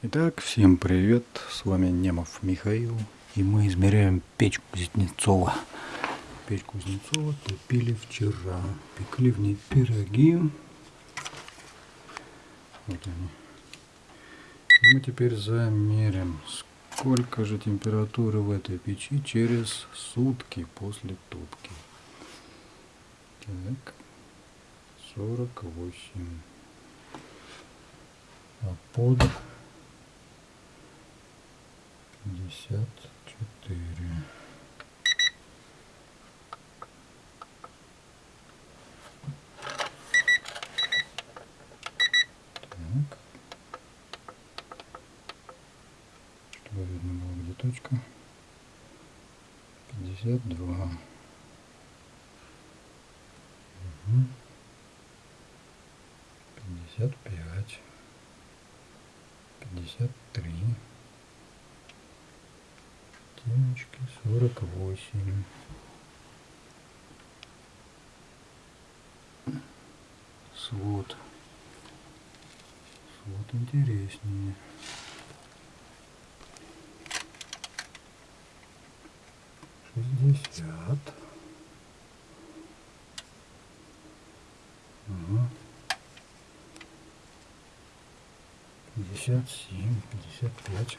Итак, всем привет, с вами Немов Михаил, и мы измеряем печь Кузнецова. Печь Кузнецова топили вчера, пекли в ней пироги. Вот они. И мы теперь замерим, сколько же температуры в этой печи через сутки после топки. Так, 48. А под пятьдесят четыре. Так. Что видно было, где точка? Пятьдесят два. Пятьдесят пять. Пятьдесят три семечки сорок восемь. Свод. Свод интереснее. Шестьдесят. Пятьдесят семь пятьдесят пять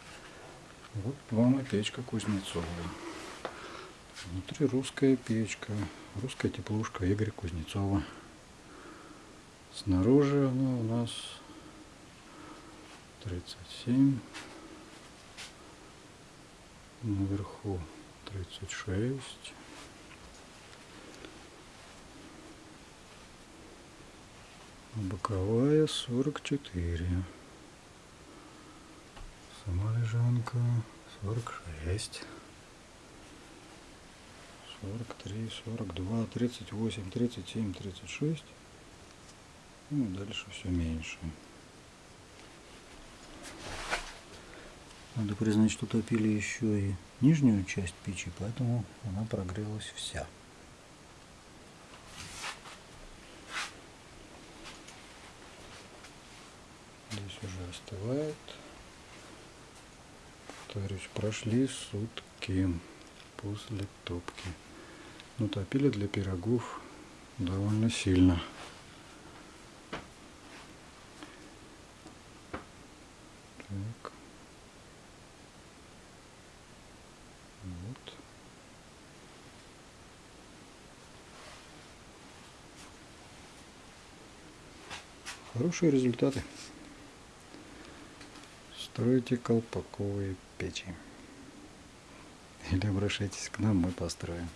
вот вам и печка Кузнецова. Внутри русская печка, русская теплушка Игоря Кузнецова. Снаружи она у нас 37, наверху 36. боковая 44 сама лежанка 46 43 42 38 37 36 ну дальше все меньше. Надо признать что топили еще и нижнюю часть печи поэтому она прогрелась вся. Здесь уже остывает повторюсь, прошли сутки после топки. Ну, топили для пирогов довольно сильно. Так. Вот. Хорошие результаты. Стройте колпаковые печи. Или обращайтесь к нам, мы построим.